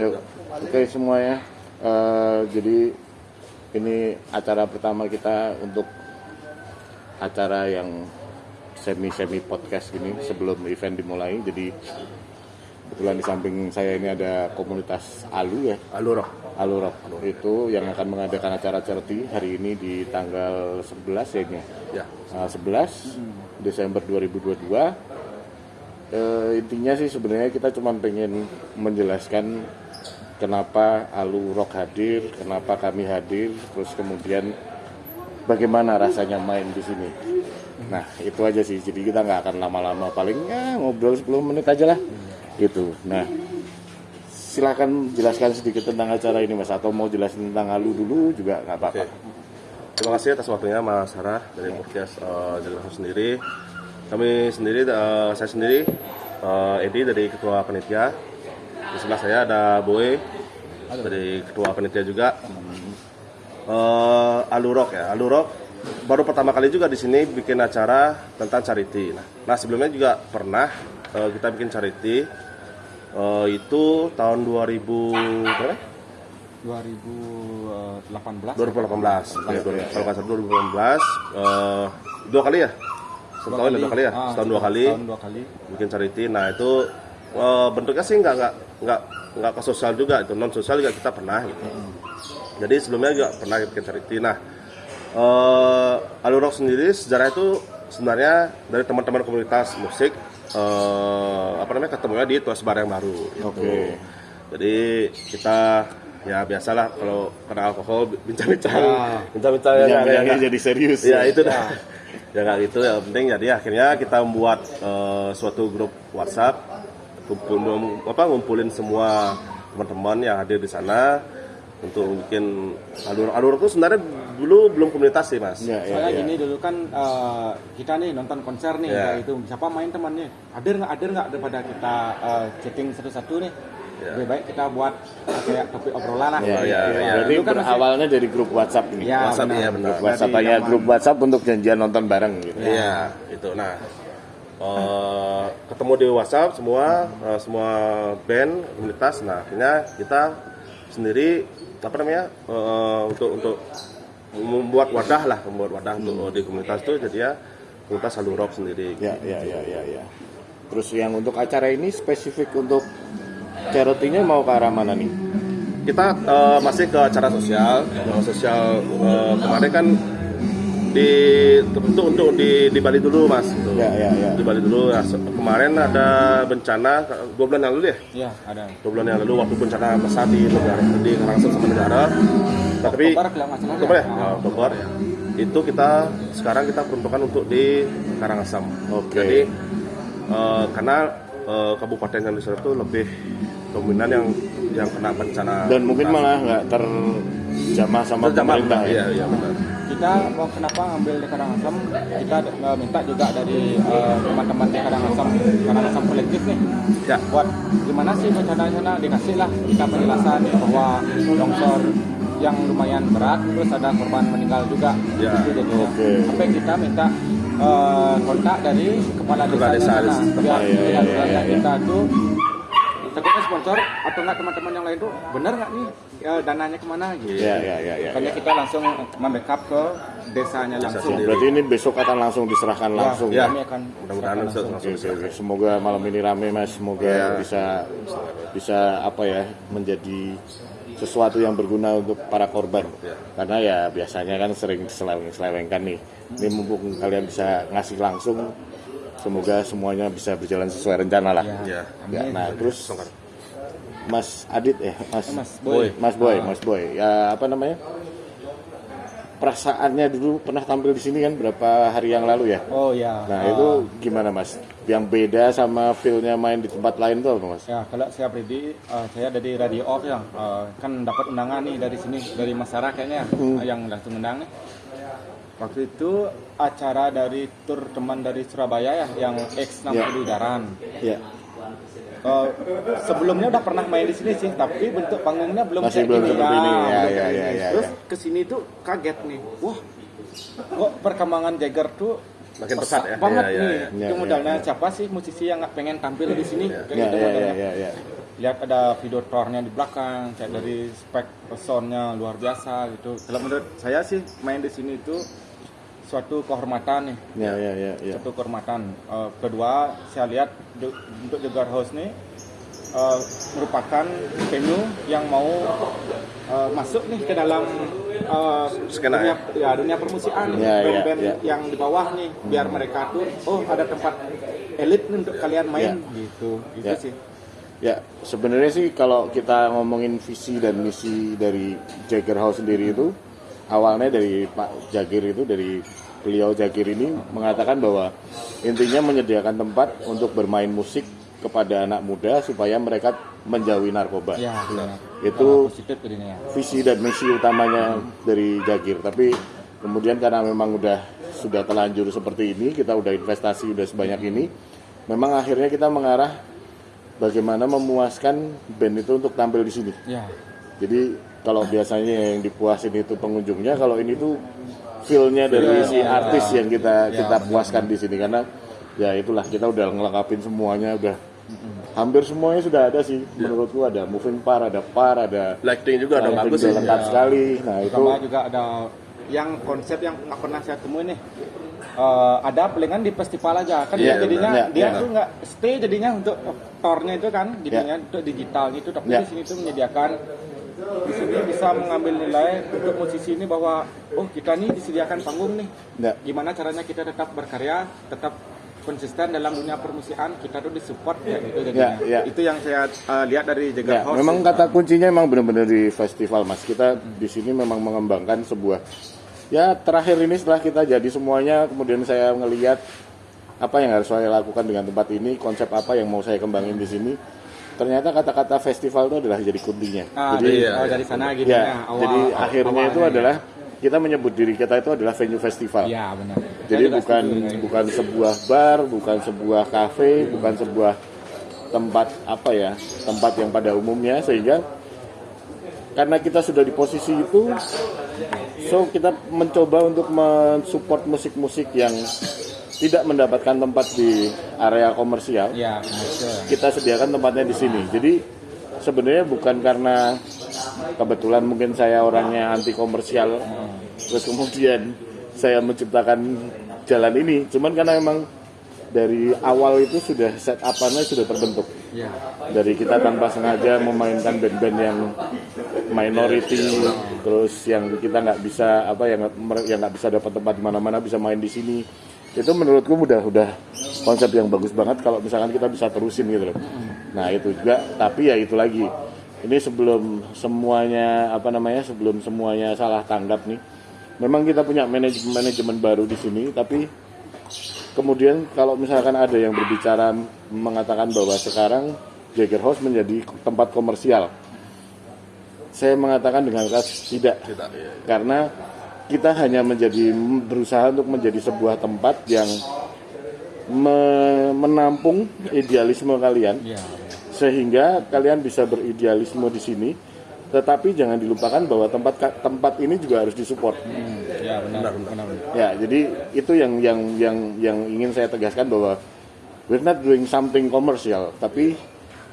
Yuk. Oke semuanya. Eh, jadi ini acara pertama kita untuk acara yang semi semi podcast ini sebelum event dimulai. Jadi kebetulan di samping saya ini ada komunitas Alu ya. Aluro. Alu Rock itu yang akan mengadakan acara charity hari ini di tanggal 11 ya ini. ya? Ya. Tanggal 11 Desember 2022. Eh, intinya sih sebenarnya kita cuma pengen menjelaskan kenapa Alu Rock hadir, kenapa kami hadir, terus kemudian bagaimana rasanya main di sini. Nah itu aja sih, jadi kita nggak akan lama-lama, paling ya ngobrol 10 menit aja lah. Gitu. Nah silakan jelaskan sedikit tentang acara ini mas, atau mau jelasin tentang Alu dulu juga nggak apa-apa. Terima kasih atas waktunya Mas Sarah dari podcast uh, Jalan Langsung sendiri. Kami sendiri, eh, saya sendiri, eh, Edi dari Ketua Panitia. Di sebelah saya ada Boy dari Ketua Panitia juga. Eh, Alurok ya, Alurok baru pertama kali juga di sini bikin acara tentang charity. Nah, nah sebelumnya juga pernah eh, kita bikin charity eh, itu tahun 2000 berapa? 2018 2018 ya, kalau nggak salah 2018 eh, dua kali ya? Setahun ya, dua kali ya? Ah, setahun dua kali. Setahun dua kali. Bikin charity. Nah itu eh, bentuknya sih nggak nggak nggak nggak ke sosial juga itu non sosial juga kita pernah gitu. Jadi sebelumnya juga pernah bikin charity nah eh Alurok sendiri sejarah itu sebenarnya dari teman-teman komunitas musik eh, apa namanya ketemunya di Tuas Barang Baru gitu. Oke. jadi kita ya biasalah kalau kena alkohol bincang-bincang. Bincang-bincang ya, Yang ya, ya, jadi serius. ya itu dah. Ya. Nggak gitu. Ya penting jadi akhirnya kita membuat eh, suatu grup WhatsApp kumpul apa ngumpulin semua teman-teman yang hadir di sana untuk bikin alur alur itu sebenarnya dulu belum komunitas sih mas Ya, ya, soalnya ya. gini dulu kan eh, kita nih nonton konser nih Ya. kayak itu siapa main temannya hadir nggak hadir nggak daripada kita eh, chatting satu-satu nih Ya. lebih baik kita buat eh, kayak topik obrolan lah Ya, Oh, ya, ya, ya. ya. Berarti kan berawalnya dari grup WhatsApp ini. Ya, WhatsApp benar. iya benar Grup WhatsApp hanya zaman- grup WhatsApp untuk janjian nonton bareng gitu. Iya, itu. Nah, eh, ketemu di WhatsApp semua eh, semua band komunitas. Nah, akhirnya kita sendiri apa namanya eh, untuk untuk membuat wadah lah, membuat wadah untuk di komunitas itu jadi ya komunitas Halu Rock sendiri. Ya, ya, ya, ya, ya. Terus yang untuk acara ini spesifik untuk charity-nya mau ke arah mana nih? Kita eh, masih ke acara sosial, sosial eh, kemarin kan di terbentuk untuk di di Bali dulu mas. Gitu. Ya, ya, ya. Di Bali dulu. Nah, kemarin ada bencana dua bulan yang lalu ya. Iya ada dua bulan yang lalu waktu bencana besar di negara di Karangsel sama negara tapi Oktober salah Oktober ya, ya. Ya, itu kita sekarang kita peruntukkan untuk di Karangasem Oke. jadi eh, karena eh, kabupaten yang di sana itu lebih dominan yang yang kena bencana Dan mungkin malah nggak terjamah sama Terjamah, pemerintah ya. iya iya benar kita mau kenapa ngambil di Karangasem kita eh, minta juga dari eh, teman-teman di Karangasem Karangasem kolektif nih ya buat gimana sih bencana di sana dikasih lah kita penjelasan bahwa longsor yang lumayan berat terus ada korban meninggal juga Ya, Gitu jadinya. oke. sampai kita minta eh, kontak dari kepala desa, Kepala desa di sana setempat. biar iya, biar iya, iya. kita tuh takutnya sponsor atau enggak teman-teman yang lain tuh benar nggak nih ya, dananya ke mana gitu Ya, ya, ya, ya. makanya kita langsung membackup ke desanya langsung sendiri. Berarti ini besok akan langsung diserahkan langsung. Ya. kami akan mudah-mudahan langsung. langsung Oke, oke, oke. Semoga malam ini rame mas. Semoga Iya. bisa bisa apa ya menjadi sesuatu yang berguna untuk para korban. Iya. Karena ya biasanya kan sering seleweng-selewengkan nih. Ini mumpung kalian bisa ngasih langsung. Semoga semuanya bisa berjalan sesuai rencana lah. ya Ya, nah terus Mas Adit ya, Mas Mas Boy. Mas Boy, Mas Boy. Ya apa namanya? Perasaannya dulu pernah tampil di sini kan berapa hari yang lalu ya? oh ya Nah Eh, itu gimana mas? Yang beda sama feel-nya main di tempat lain tuh apa mas? Ya, kalau saya pribadi, eh, saya dari Radio Off ya, eh, kan dapat undangan nih dari sini, dari masyarakat kayaknya eh, yang langsung undang nih. Waktu itu acara dari tur teman dari Surabaya ya, yang X60 Jaran. Ya, Eh, sebelumnya udah pernah main di sini sih, tapi bentuk panggungnya belum Masih kayak belum ini. Ya, belum ya, ya, gini. ya, Terus ya. ke sini tuh kaget nih, wah, kok perkembangan Jagger tuh Makin pesat ya? banget Iya, iya, nih. Ya, Itu ya, modalnya siapa sih musisi yang nggak pengen tampil di sini? Ya, gitu ya, ya, ya, ya. lihat ada video tournya di belakang kayak dari spek soundnya luar biasa gitu kalau menurut saya sih main di sini itu suatu kehormatan nih. Ya ya ya ya. satu kehormatan. Eh, kedua saya lihat untuk Jagar House nih eh, merupakan venue yang mau eh, masuk nih ke dalam Skena, dunia, ya? dunia permusikan Ya, ya, band-band ya. yang di bawah nih biar mereka tuh oh ada tempat elit nih untuk kalian main. Gitu gitu Ya. sih. Ya, sebenarnya sih kalau kita ngomongin visi dan misi dari Jagger House sendiri itu awalnya dari Pak Jagir itu dari beliau Jagir ini mengatakan bahwa intinya menyediakan tempat untuk bermain musik kepada anak muda supaya mereka menjauhi narkoba. ya benar Itu- ya Visi dan misi utamanya dari Jagir. Tapi kemudian karena memang udah sudah terlanjur seperti ini, kita udah investasi udah sebanyak ini, memang akhirnya kita mengarah bagaimana memuaskan band itu untuk tampil di sini. ya Jadi kalau biasanya yang dipuasin itu pengunjungnya, kalau ini tuh feel-nya dari si artis yang kita Iya, kita puaskan di sini. Karena ya itulah kita udah ngelengkapin semuanya udah hampir semuanya sudah ada sih menurutku. Ada moving par, ada par, ada lighting juga lighting bagus sih. lengkap sekali. Nah itu Sama juga ada yang konsep yang nggak pernah saya temui nih. Eh, ada palingan di festival aja. Kan Iya, jadinya benar. dia Iya. tuh nggak stay jadinya untuk tornya itu kan jadinya untuk digital gitu tapi Iya. di sini tuh menyediakan bisa mengambil nilai untuk musisi ini bahwa oh kita nih disediakan panggung nih. Ya, gimana caranya kita tetap berkarya tetap konsisten dalam dunia permusikan kita tuh disupport ya gitu jadinya. Ya, ya. itu yang saya eh, lihat dari Jagar ya, House memang kata kuncinya memang benar-benar di festival mas. Kita di sini memang mengembangkan sebuah ya terakhir ini setelah kita jadi semuanya kemudian saya ngelihat apa yang harus saya lakukan dengan tempat ini konsep apa yang mau saya kembangin di sini ternyata kata-kata festival itu adalah jadi kuntinya Ah, jadi dari, iya, oh, iya. dari sana gitu ya ya awal- jadi awal- akhirnya itu awalnya. adalah kita menyebut diri kita itu adalah venue festival ya benar jadi juga bukan setuju bukan sebuah bar bukan sebuah kafe bukan sebuah tempat apa ya tempat yang pada umumnya sehingga karena kita sudah di posisi itu so kita mencoba untuk mensupport musik-musik yang tidak mendapatkan tempat di area komersial Ya, kita sediakan tempatnya di sini. Jadi sebenarnya bukan karena kebetulan mungkin saya orangnya anti komersial, terus kemudian saya menciptakan jalan ini, cuman karena memang dari awal itu sudah set up-nya sudah terbentuk. Ya. Dari kita tanpa sengaja memainkan band-band yang minority, terus yang kita nggak bisa apa yang yang nggak bisa dapat tempat di mana-mana bisa main di sini. Itu menurutku udah udah konsep yang bagus banget kalau misalkan kita bisa terusin gitu loh. Nah itu juga, tapi ya itu lagi. Ini sebelum semuanya apa namanya sebelum semuanya salah tanggap nih. Memang kita punya manajemen manajemen baru di sini, tapi kemudian kalau misalkan ada yang berbicara mengatakan bahwa sekarang Jagger House menjadi tempat komersial, saya mengatakan dengan keras tidak, tidak ya. karena kita hanya menjadi berusaha untuk menjadi sebuah tempat yang me- menampung idealisme kalian. Ya. sehingga kalian bisa beridealisme di sini. Tetapi jangan dilupakan bahwa tempat tempat ini juga harus disupport. Hmm, ya benar, benar, benar. ya jadi itu yang yang yang yang ingin saya tegaskan bahwa we're not doing something komersial tapi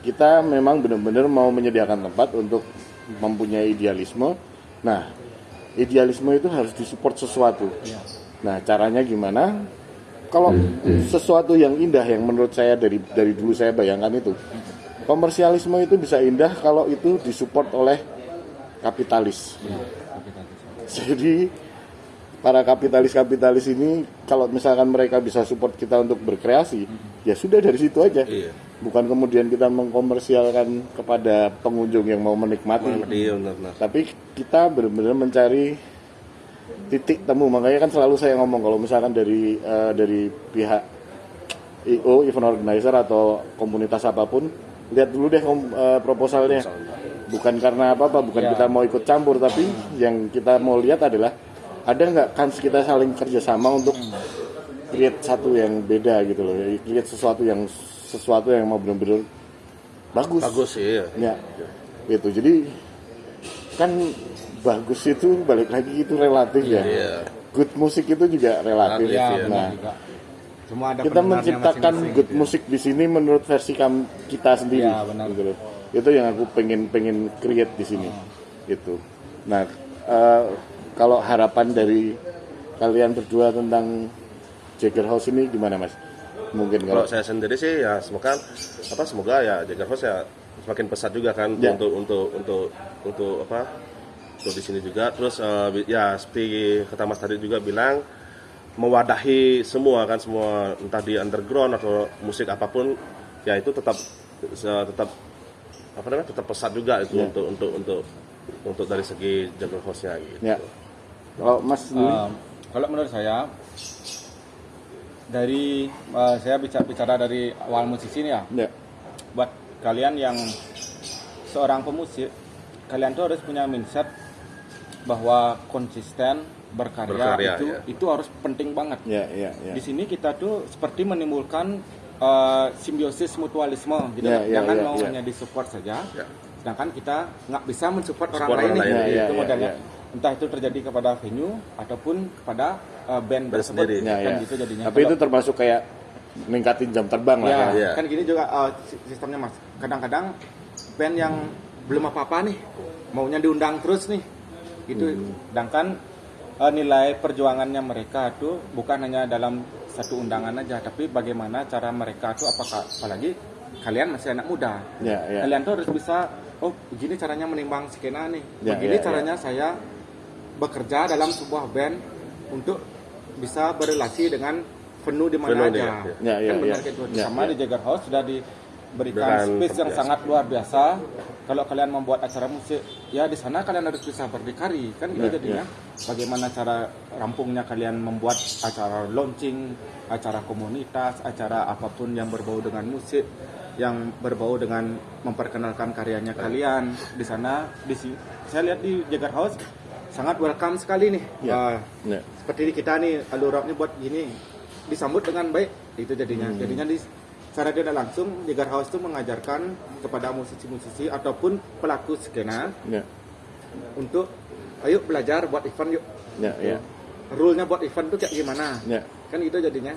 kita memang benar-benar mau menyediakan tempat untuk mempunyai idealisme. Nah idealisme itu harus disupport sesuatu Ya. nah caranya gimana kalau sesuatu yang indah yang menurut saya dari dari dulu saya bayangkan itu komersialisme itu bisa indah kalau itu disupport oleh kapitalis Ya, kapitalis. jadi para kapitalis-kapitalis ini kalau misalkan mereka bisa support kita untuk berkreasi, ya sudah dari situ aja. Iya. Bukan kemudian kita mengkomersialkan kepada pengunjung yang mau menikmati. Iya. Tapi kita benar-benar mencari titik temu. Makanya kan selalu saya ngomong kalau misalkan dari eh, dari pihak IO, event organizer atau komunitas apa pun, lihat dulu deh eh, proposalnya. Bukan karena apa-apa, bukan Ya. kita mau ikut campur, tapi yang kita mau lihat adalah ada nggak kans kita saling kerjasama untuk create satu yang beda gitu loh, create sesuatu yang sesuatu yang mau benar-benar bagus. Bagus sih. Ya. Ya, itu jadi kan bagus itu balik lagi itu relatif ya. Iya. Good musik itu juga relatif. Relatif, Ya, iya. Nah, juga. Semua ada kita menciptakan masing-masing, good gitu. musik di sini menurut versi kam- kita sendiri. Ya, benar. gitu loh. itu yang aku pengen pengen create di sini gitu nah eh, kalau harapan dari kalian berdua tentang Jagger House ini gimana mas mungkin Kalau kalau saya sendiri sih ya semoga apa semoga ya Jagger House ya semakin pesat juga kan Ya. untuk untuk untuk untuk apa untuk di sini juga terus bi- ya seperti kata Mas tadi juga bilang mewadahi semua kan semua entah di underground atau musik apa pun ya itu tetap tetap apa namanya tetap pesat juga itu Ya. untuk untuk untuk untuk dari segi Jagger House-nya gitu. ya kalau mas sendiri Um, kalau menurut saya dari uh, saya bicara bicara dari awal musisi ini ya ya buat kalian yang seorang pemusik kalian tuh harus punya mindset bahwa konsisten berkarya, Berkarya, itu ya. itu harus penting banget ya ya ya di sini kita tuh seperti menimbulkan uh, simbiosis mutualisme gitu Ya, ya, jangan ya, mau ya. hanya disupport saja Ya. Sedangkan kita nggak bisa mensupport orang lain, orang lain, ya, itu ya, modelnya ya. entah itu terjadi kepada venue ataupun kepada uh, band tersebut sendiri. ya, kan ya. gitu jadinya tapi Kalau- itu termasuk kayak ningkatin jam terbang lah ya, ya. ya. kan gini juga uh, si- sistemnya mas kadang-kadang band yang belum apa-apa nih maunya diundang terus nih gitu sedangkan uh, nilai perjuangannya mereka tuh bukan hanya dalam satu undangan aja tapi bagaimana cara mereka tuh apakah apalagi kalian masih anak muda Ya, ya. kalian tuh harus bisa oh begini caranya menimbang skena nih Ya, begini ya, caranya saya bekerja dalam sebuah band untuk bisa berrelasi dengan penuh di mana aja ya. Ya, kan ya, benar ya. gitu Ya, sama ya. di Jagger House sudah diberikan space yang biasa. sangat luar biasa kalau kalian membuat acara musik ya di sana kalian harus bisa berdikari kan gitu Ya, jadinya bagaimana cara rampungnya kalian membuat acara launching acara komunitas acara apa pun yang berbau dengan musik yang berbau dengan memperkenalkan karyanya kalian di sana. Di si- saya lihat di Jagger House sangat welcome sekali nih. Ya. Ah, Ya. seperti kita nih alurapnya buat gini disambut dengan baik. Itu jadinya. Hmm. jadinya di secara tidak langsung Jagar House itu mengajarkan kepada musisi-musisi ataupun pelaku skena ya untuk ayo belajar buat event yuk. Ya ya rule-nya buat event tuh kayak gimana? Ya kan itu jadinya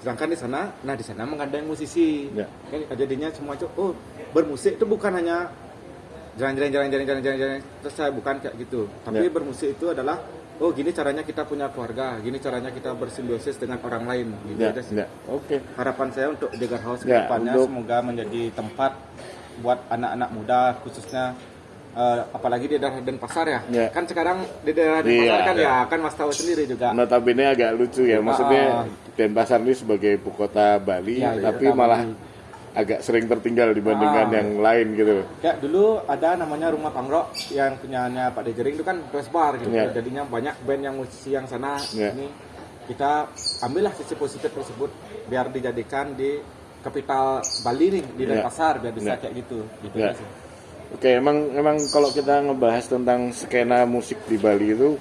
sedangkan di sana nah di sana menggandeng musisi Ya. kan jadinya semua itu oh bermusik itu bukan hanya jalan jalan jalan jalan jalan jalan, jalan. terus saya bukan kayak gitu tapi Ya. bermusik itu adalah oh gini caranya kita punya keluarga gini caranya kita bersimbiosis dengan orang lain gitu ya sih. ya oke harapan saya untuk Jagar House Ya, depannya untuk- semoga menjadi tempat buat anak-anak muda khususnya eh, apalagi di daerah Denpasar ya. Ya. Kan sekarang di daerah Iya, Denpasar kan iya. ya kan Mas tahu sendiri juga. notabene agak lucu ya maksudnya Ah. Denpasar ini sebagai ibu kota Bali Ya, ibu tapi kota malah agak sering tertinggal dibandingkan Ah. yang lain gitu Kayak dulu ada namanya Rumah Pangrok yang punyanya Pak Dejering itu kan press bar gitu. Ya. Jadinya banyak band yang musisi yang sana Ya. ini kita ambillah sisi positif tersebut biar dijadikan di kapital Bali nih di Ya. Denpasar biar bisa Ya. kayak gitu. Gitu Ya. aja sih. Oke, emang emang kalau kita ngebahas tentang skena musik di Bali itu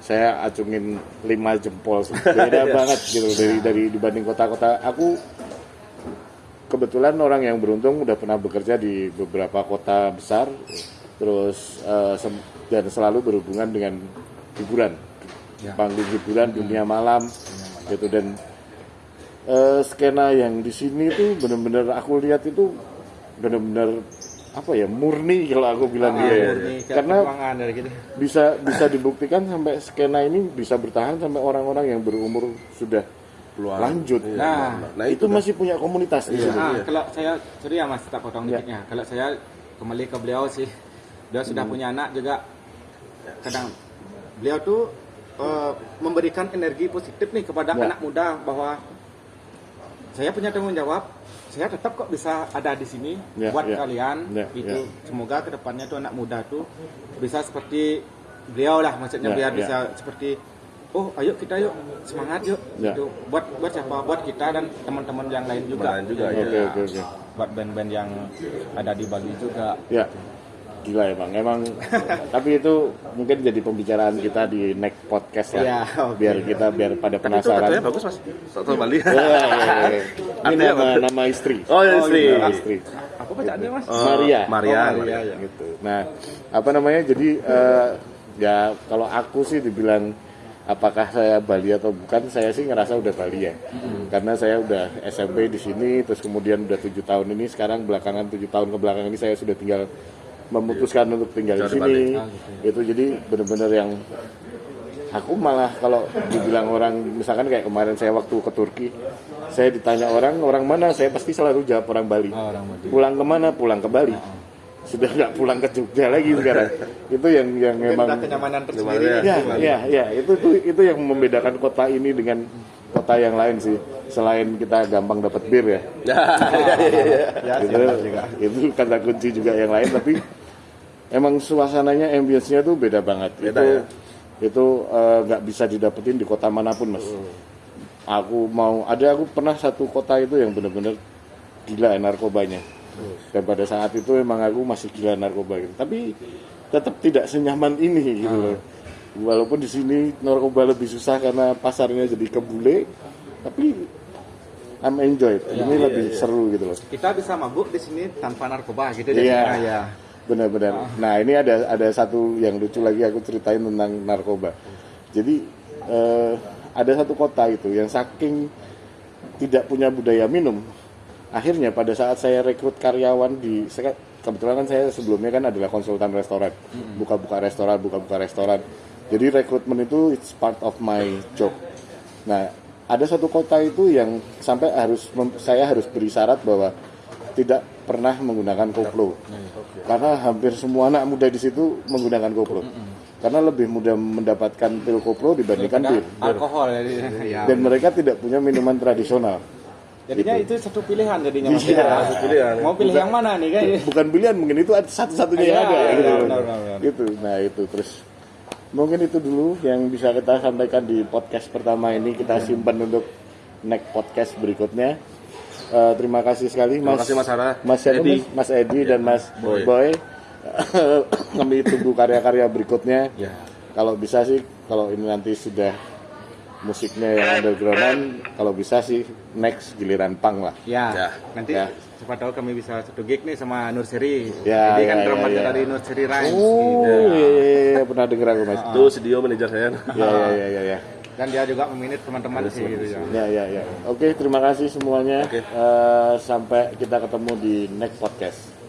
saya acungin lima jempol beda banget gitu dari dari dibanding kota-kota. Aku kebetulan orang yang beruntung udah pernah bekerja di beberapa kota besar, terus sem- dan selalu berhubungan dengan hiburan, Ya. panggung hiburan dunia malam, gitu. Dan eh, skena yang di sini tuh bener-bener aku lihat itu bener-bener apa ya murni kalau aku bilang Ah, gitu ya. murni, kayak karena gitu. bisa bisa dibuktikan sampai skena ini bisa bertahan sampai orang-orang yang berumur sudah Keluar. lanjut Iya, Nah, nah, itu, itu masih punya komunitas di sini. Nah, kalau saya sorry ya Mas, tak potong Ya. dikitnya. Kalau saya kembali ke beliau sih, dia sudah Hmm. punya anak juga. Kadang beliau tuh eh, memberikan energi positif nih kepada Ya. anak muda bahwa saya punya tanggung jawab. Saya tetap kok bisa ada di sini Ya, buat ya. kalian. Ya, itu ya. semoga ke depannya tuh anak muda tuh bisa seperti beliau lah, maksudnya Ya, biar ya. bisa seperti oh ayo kita yuk semangat yuk Ya. Gitu. buat buat siapa buat kita dan teman-teman yang lain juga juga, Iya. Oke oke oke. buat band-band yang ada di Bali juga Ya. Gila emang, emang tapi itu mungkin jadi pembicaraan kita di next podcast lah. Ya, oke. Biar kita biar pada Tapi itu penasaran. katanya bagus mas. Soto Bali. Ya, ya, ya. Ini nama, apa? nama istri. Oh ya istri. Nama istri. apa bacaannya mas Oh, Maria. Maria. Oh, Maria, ya. gitu. Nah, apa namanya? Jadi eh, ya kalau aku sih dibilang apakah saya Bali atau bukan saya sih ngerasa udah Bali ya karena saya udah SMP di sini terus kemudian udah tujuh tahun ini sekarang belakangan tujuh tahun ke belakang ini saya sudah tinggal memutuskan untuk tinggal di Tinggal di sini Bali. itu jadi benar-benar yang aku malah kalau dibilang orang misalkan kayak kemarin saya waktu ke Turki saya ditanya orang orang mana? Saya pasti selalu jawab orang Bali. Oh, orang Bali. pulang ke mana pulang ke Bali. Sudah nggak pulang ke Jogja lagi sekarang. Itu yang yang memang kenyamanan tersendiri. Ya ya ya itu itu itu yang membedakan kota ini dengan kota yang lain sih selain kita gampang dapat bir ya. Ya, itu itu kata kunci juga yang lain tapi emang suasananya ambience-nya tuh beda banget. Beda itu ya? itu eh, nggak bisa didapetin di kota mana pun mas. Aku mau ada aku pernah satu kota itu yang benar-benar gila narkobanya. Dan pada saat itu emang aku masih gila narkoba gitu. tapi tetap tidak senyaman ini gitu loh walaupun di sini narkoba lebih susah karena pasarnya jadi kebule tapi I'm enjoy ini lebih seru gitu loh Kita bisa mabuk di sini tanpa narkoba gitu Iya. Ya. Benar-benar. Nah ini ada ada satu yang lucu lagi aku ceritain tentang narkoba. Jadi eh, ada satu kota itu yang saking tidak punya budaya minum, akhirnya pada saat saya rekrut karyawan di kebetulan kan saya sebelumnya kan adalah konsultan restoran, buka-buka restoran, buka-buka restoran. Jadi rekrutmen itu it's part of my job. Nah, ada satu kota itu yang sampai harus mem- saya harus beri syarat bahwa tidak pernah menggunakan koplo. Karena hampir semua anak muda di situ menggunakan koplo. Karena lebih mudah mendapatkan pil koplo dibandingkan bir. Alkohol jadi. ya. Dan mereka tidak punya minuman tradisional. Jadinya itu satu pilihan jadinya Mas. Iya, Ya. satu pilihan. Mau pilih yang mana nih kan? Bukan pilihan, mungkin itu satu-satunya yang Iya, ada. iya, gitu. benar, benar, benar. Gitu. Nah itu terus mungkin itu dulu yang bisa kita sampaikan di podcast pertama ini kita simpan untuk next podcast berikutnya. Eh, terima kasih sekali Terima Mas kasih Mas Sarah. Mas Edi. Mas? Mas Edi dan Mas Boy. Boy. Kami tunggu karya-karya berikutnya. Ya. Kalau bisa sih, kalau ini nanti sudah musiknya yang undergroundan, kalau bisa sih next giliran pang lah. Ya. Ya. Nanti Ya. siapa tahu kami bisa satu gig nih sama Nurseri. Ya, Jadi ya, kan ya, drummer ya. dari Nurseri Rhymes. Oh, gitu. iya, iya, iya, pernah dengar aku mas. Itu studio manajer saya. Ya, ya, ya, ya, ya. Dan dia juga meminit teman-teman sih gitu ya. Ya, ya, ya. Oke, terima kasih semuanya. Oke. Eh, sampai kita ketemu di next podcast.